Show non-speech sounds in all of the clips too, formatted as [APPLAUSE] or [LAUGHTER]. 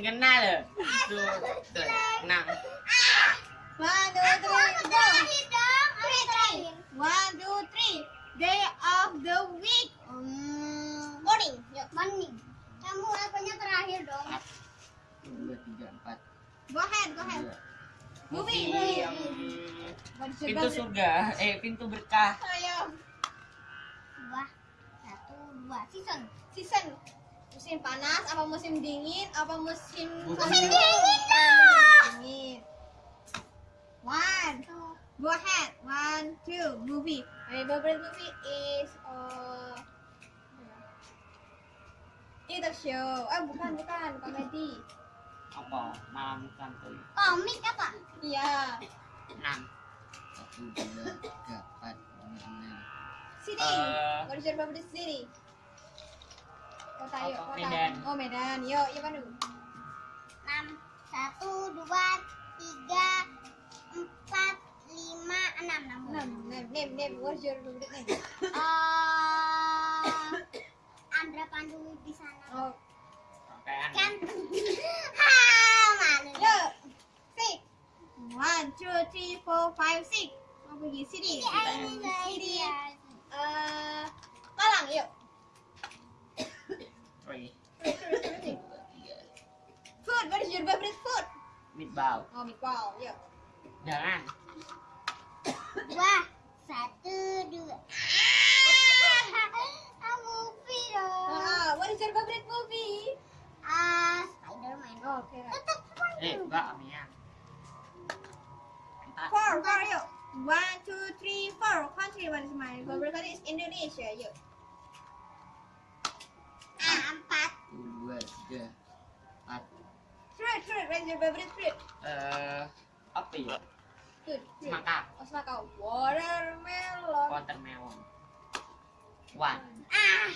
Jreng. Sing kenal lho. Tuh, tuh. Enam. One two Aku three aku go. terakhir dong. Aku terakhir. One two three. Day of the week. Hmm, morning. Morning. Kamu terakhir dong. Dua, tiga, empat. Go ahead. Go. Movie. Movie pintu surga, eh pintu berkah. Ayo. Dua. Satu, dua. Season. Season. Musim panas apa musim dingin apa musim Musim dingin lah. Dingin. One. Go ahead. One, two. Movie. My favorite movie is uh, itu show. Ah bukan bukan komedi. Apa? Malam santuy. Komik apa? Iya. Enam. Satu, dua, tiga, empat, lima, enam. City. Eh. What is your favorite city? Kota yuk. Kota. Medan. Oh Medan. Yuk, yuk Pandu. Enam. Satu, dua, tiga, empat, lima, enam. Enam. Name, name, name, name. What is your favorite name? Eh, Andra Pandu di sana. Oh, Kan? Ha, [LAUGHS] malu. yuk. Six. One, two, three, four, five, six. Mau pergi sini. Ini ini Sini. dia. Eh, Malang, yuk. Meatball. Oh, meatball. Yuk. Jangan. Dua, satu, dua. Ah, [LAUGHS] movie dong. Ah, what is your favorite movie? Ah, Spiderman. Oh, okay. Eh, enggak Amia. Empat. Four, four, yuk. One, two, three, four. Country, what is my favorite country? Is Indonesia, yuk. Ah, empat. Dua, tiga, empat. Fruit, fruit. What is your favorite fruit? Eh, apa ya? Fruit, fruit. Semangka. Oh, semangka. Watermelon. Watermelon. One. Ah,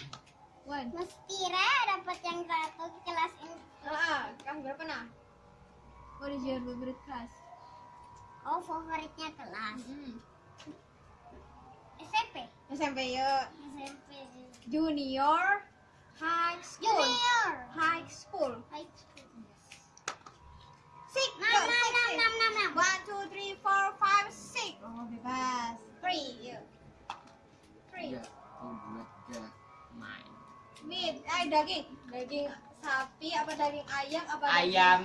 One. mesti Re dapat yang satu kelas ini. Ah, kelas berapa nah? What is your favorite class? Oh, favoritnya kelas. Mm. SMP. SMP yuk. SMP. Junior high school. Junior. High school. High school. Six. Enam, enam, six, enam, six. enam, enam, enam. One, two, three, four, five, six. Oh, bebas. Three, yuk. Three. Nine. Meat, ay daging. Daging sapi apa daging ayam apa daging Ayam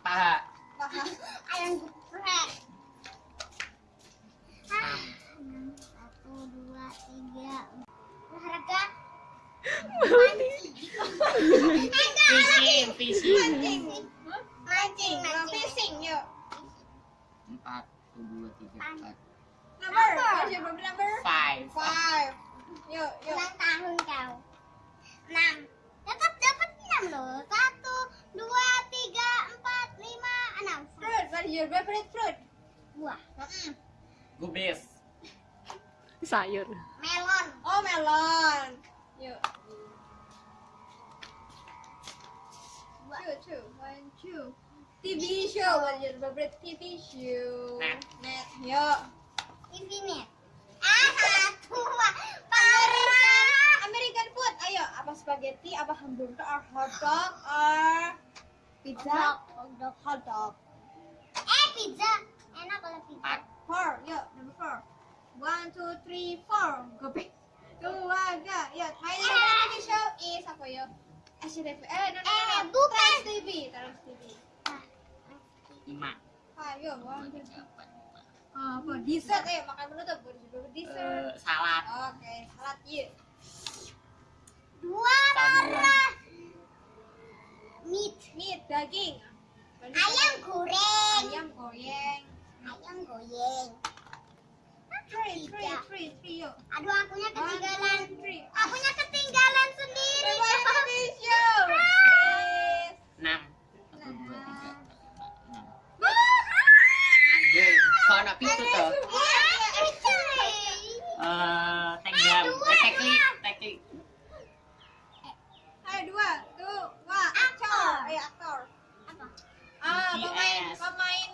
paha. paha? [LAUGHS] Ayam geprek. Ah, enam. Satu, dua, tiga. Olahraga. Mancing. Fishing, Empat. Satu, dua, tiga, empat. Number. Number. What's your favorite number? Five. Five. Yuk, yuk. Ulang tahun kau. Enam. Tetap dapat enam loh. Satu, dua, tiga, empat, lima, enam. Fruit. What is your favorite fruit? Buah. Mm-mm. Gubis. sayur Melon. Oh, melon. Yuk. Two, two. One, two. TV show. What is your favorite TV show? Net. Net. Yuk. Infinite. Ah, satu. Wah. American. American food. Ayo, apa spaghetti, apa hamburger, or hot dog, or pizza? Hot dog. Hot dog. Eh, pizza. Enak kalau pizza. Four. Yuk, number four. One, two, three, four. Go pick. Dua, tiga. Yuk, Thailand Ah. TV show is apa yuk? SCTV. Eh, no, no, no. Eh, no. bukan. Trans TV. Trans TV. Ah, Lima. Five. Yuk, one, two, Tiga, three. empat, lima. Ah, apa? Dessert. Ayo, makan menutup. Favorite dessert? Eh, salad. Oke, salad yuk. Dua darah. Meat. Meat, daging. Ayam goreng. Ayam goreng. Ayam goyeng. Three, three, Tiga. three, three, yuk. Aduh, akunya One, ketinggalan. two, three. Akunya ketinggalan sendiri. Ah. Yes. Enam. pito to. Uh, thank you. Ah, exactly. Thank. Hai dua, tu, eh, eh, dua, actor. Eh, actor. Apa? Ah, pemain, pemain,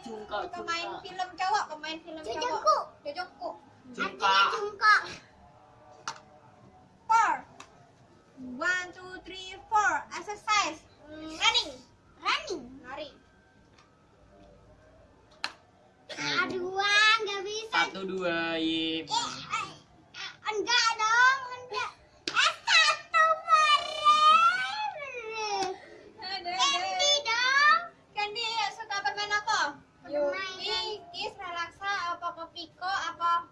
pemain film cowok, pemain film cowok. Jojongkuk. Jojongkuk. Artinya jungkok. Four. One, two, three, four. Exercise. Running. Satu dua, ye. enggak dong, enggak. Eh, satu meren. Candy dong. Candy suka permen apa? Yuki, apa Kopiko, apa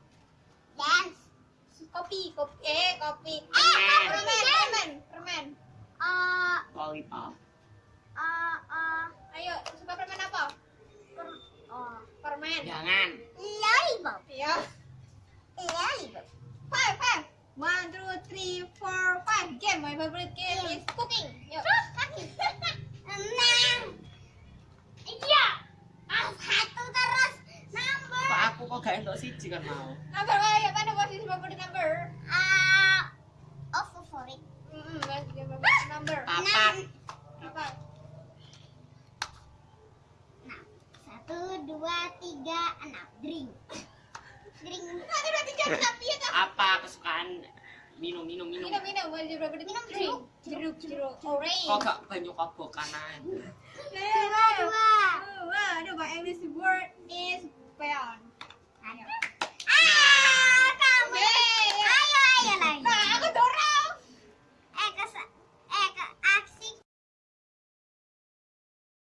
Dance. kopi, kopi, eh kopi. Eh, Permen, permen, permen. Eh, Lollipop. eh, eh, Ayo, suka permen apa? per- oh, Permen. Jangan. lollipop. Iya. Lollipop. Five, five. One, two, three, four, five. Game. My favorite game is cooking. Yuk. Kaki. Enam. Iya. Ah, satu terus. Number. Aku kok gak entuk siji kan mau? Number mana posisi favorite number? Ah, oh. Hmm, favorite number. Papat. Nah, satu, dua, tiga, enam. Drink. Drink. Satu, dua, tiga, enam. Iya? Apa kesukaan minum minum minum? Minum, minum. What is your favorite Minum drink? Jeruk, jeruk. Orange. Kok gak banyu kobokan aja? Dua, dua. Dua. Aduh, my English word is beyond. Ah,